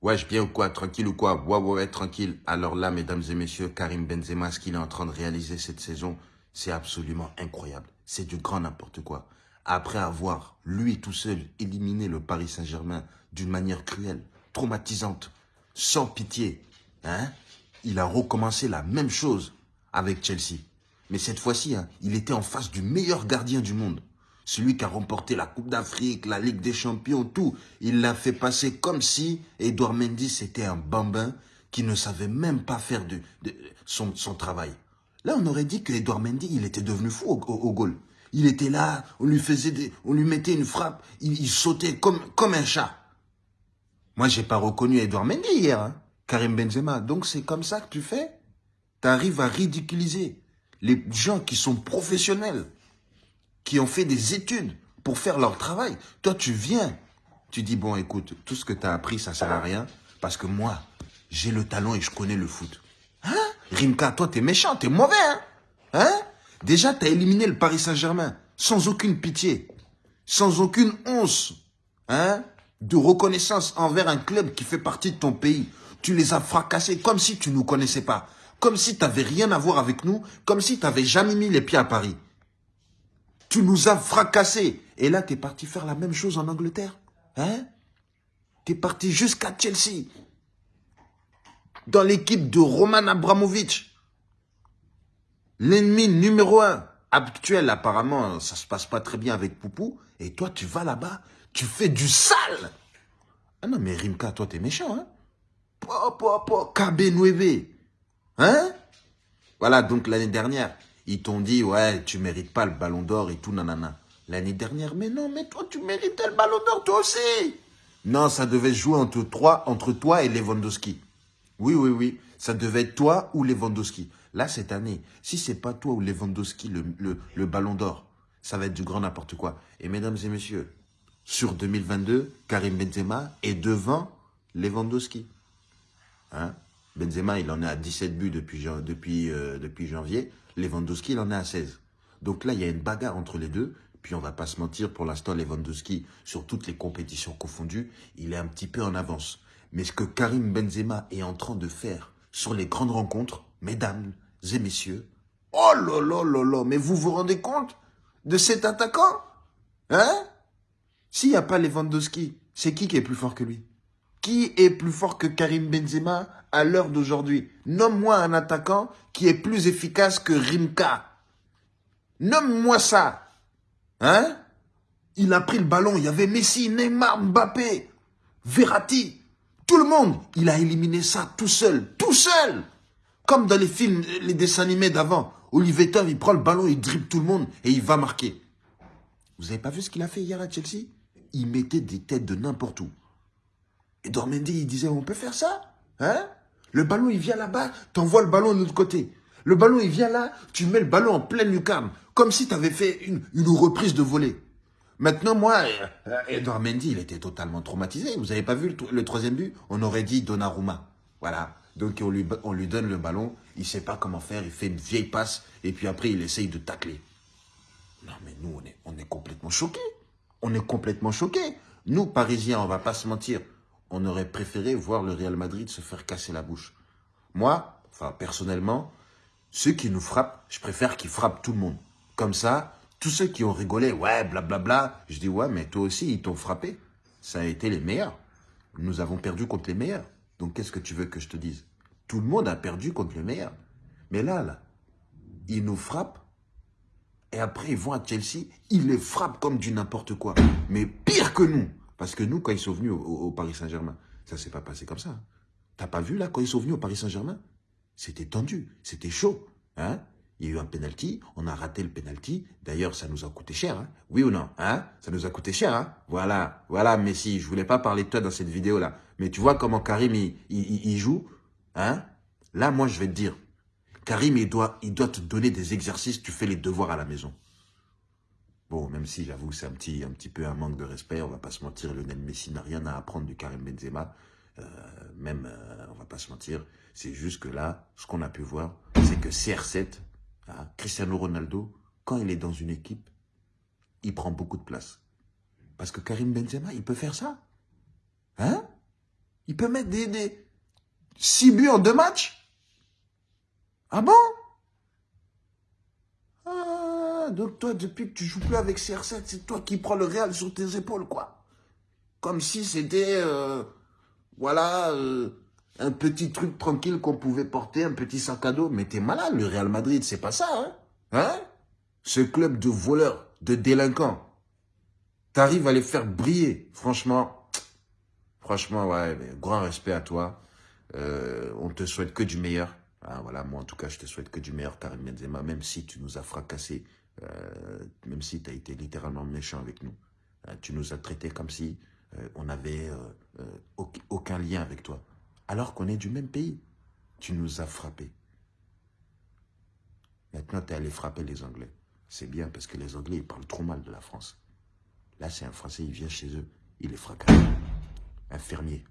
Wesh, bien ou quoi Tranquille ou quoi? Ouais, ouais, ouais, tranquille. Alors là, mesdames et messieurs, Karim Benzema, ce qu'il est en train de réaliser cette saison, c'est absolument incroyable. C'est du grand n'importe quoi. Après avoir, lui tout seul, éliminé le Paris Saint-Germain d'une manière cruelle, traumatisante, sans pitié, hein, il a recommencé la même chose avec Chelsea. Mais cette fois-ci, hein, il était en face du meilleur gardien du monde. Celui qui a remporté la Coupe d'Afrique, la Ligue des Champions, tout. Il l'a fait passer comme si Edouard Mendy c'était un bambin qui ne savait même pas faire de, son, travail. Là, on aurait dit que Edouard Mendy, il était devenu fou au, goal. Il était là, on lui faisait des, on lui mettait une frappe, il, sautait comme, comme un chat. Moi, j'ai pas reconnu Edouard Mendy hier, hein, Karim Benzema. Donc, c'est comme ça que tu fais Tu arrives à ridiculiser les gens qui sont professionnels qui ont fait des études pour faire leur travail. Toi, tu viens, tu dis, bon, écoute, tout ce que tu as appris, ça sert à rien, parce que moi, j'ai le talent et je connais le foot. Hein? Rimka, toi, t'es méchant, t'es mauvais, hein? Hein? Déjà, t'as éliminé le Paris Saint-Germain, sans aucune pitié, sans aucune once, hein de reconnaissance envers un club qui fait partie de ton pays. Tu les as fracassés comme si tu ne nous connaissais pas, comme si tu n'avais rien à voir avec nous, comme si tu n'avais jamais mis les pieds à Paris. Tu nous as fracassés. Et là, tu es parti faire la même chose en Angleterre. Hein? Tu es parti jusqu'à Chelsea. Dans l'équipe de Roman Abramovich. L'ennemi numéro un. Actuel, apparemment, ça se passe pas très bien avec Poupou. Et toi, tu vas là-bas, tu fais du sale. Ah non, mais Rimka, toi, t'es méchant, hein? Po, po, po, KB Hein? Voilà, donc l'année dernière, ils t'ont dit, ouais, tu mérites pas le ballon d'or et tout, nanana. L'année dernière, mais non, mais toi, tu méritais le ballon d'or, toi aussi. Non, ça devait jouer entre, toi, entre toi et Lewandowski. Oui, oui, oui. Ça devait être toi ou Lewandowski. Là, cette année, si c'est pas toi ou Lewandowski, le, le, le ballon d'or, ça va être du grand n'importe quoi. Et mesdames et messieurs, sur 2022, Karim Benzema est devant Lewandowski. Hein? Benzema, il en est à 17 buts euh, depuis janvier. Lewandowski, il en est à 16. Donc là, il y a une bagarre entre les deux. Puis on va pas se mentir, pour l'instant, Lewandowski, sur toutes les compétitions confondues, il est un petit peu en avance. Mais ce que Karim Benzema est en train de faire sur les grandes rencontres, mesdames et messieurs, oh là là là là, mais vous vous rendez compte de cet attaquant? Hein? S'il n'y a pas Lewandowski, c'est qui qui est plus fort que lui? Qui est plus fort que Karim Benzema à l'heure d'aujourd'hui? Nomme-moi un attaquant qui est plus efficace que Rimka. Nomme-moi ça. Hein? Il a pris le ballon, il y avait Messi, Neymar, Mbappé, Verratti. Tout le monde, il a éliminé ça tout seul, tout seul. Comme dans les films, les dessins animés d'avant. Olivier Tom, il prend le ballon, il dribble tout le monde et il va marquer. Vous avez pas vu ce qu'il a fait hier à Chelsea? Il mettait des têtes de n'importe où. Et Dormendi, il disait, on peut faire ça Hein? Le ballon, il vient là-bas, tu envoies le ballon de l'autre côté. Le ballon, il vient là, tu mets le ballon en pleine lucarne, comme si tu avais fait une, reprise de volée. Maintenant, moi, euh, Edouard Mendy, il était totalement traumatisé. Vous n'avez pas vu le, troisième but? On aurait dit Donnarumma. Voilà. Donc, on lui, on lui donne le ballon, il ne sait pas comment faire, il fait une vieille passe, et puis après, il essaye de tacler. Non, mais nous, on est, complètement choqués. On est complètement choqués. Nous, Parisiens, on va pas se mentir on aurait préféré voir le Real Madrid se faire casser la bouche. Moi, enfin personnellement, ceux qui nous frappent, je préfère qu'ils frappent tout le monde. Comme ça, tous ceux qui ont rigolé, ouais, blablabla, bla, bla, je dis, ouais, mais toi aussi, ils t'ont frappé. Ça a été les meilleurs. Nous avons perdu contre les meilleurs. Donc, qu'est-ce que tu veux que je te dise? Tout le monde a perdu contre les meilleurs. Mais là, là, ils nous frappent. Et après, ils vont à Chelsea, ils les frappent comme du n'importe quoi. Mais pire que nous. Parce que nous, quand ils sont venus au, Paris Saint-Germain, ça ne s'est pas passé comme ça. T'as pas vu là, quand ils sont venus au Paris Saint-Germain? C'était tendu, c'était chaud. Hein? Il y a eu un penalty, on a raté le penalty. D'ailleurs, ça nous a coûté cher, hein? Oui ou non hein? Ça nous a coûté cher. Hein? Voilà, voilà, Messi. Je voulais pas parler de toi dans cette vidéo-là. Mais tu vois comment Karim, il, joue hein? Là, moi, je vais te dire, Karim, il doit, il doit te donner des exercices, tu fais les devoirs à la maison. Bon, même si j'avoue c'est un petit, un petit peu un manque de respect, on va pas se mentir, Lionel Messi n'a rien à apprendre du Karim Benzema. Euh, même, euh, on va pas se mentir, c'est juste que là, ce qu'on a pu voir, c'est que CR7, hein, Cristiano Ronaldo, quand il est dans une équipe, il prend beaucoup de place. Parce que Karim Benzema, il peut faire ça. Hein? Il peut mettre des, des 6 buts en deux matchs? Ah bon? Donc toi, depuis que tu joues plus avec CR7, c'est toi qui prends le Real sur tes épaules, quoi. Comme si c'était, euh, voilà, euh, un petit truc tranquille qu'on pouvait porter, un petit sac à dos. Mais t'es malade, le Real Madrid, c'est pas ça, hein Hein? Ce club de voleurs, de délinquants. T'arrives à les faire briller, franchement. Franchement, ouais, grand respect à toi. Euh, on te souhaite que du meilleur. Ah, voilà, moi en tout cas, je te souhaite que du meilleur, Karim Benzema, même si tu nous as fracassé, euh, même si tu as été littéralement méchant avec nous. Euh, tu nous as traités comme si on n'avait aucun lien avec toi. Alors qu'on est du même pays. Tu nous as frappés. Maintenant, tu es allé frapper les Anglais. C'est bien parce que les Anglais, ils parlent trop mal de la France. Là, c'est un Français, il vient chez eux, il est fracassé. Un fermier.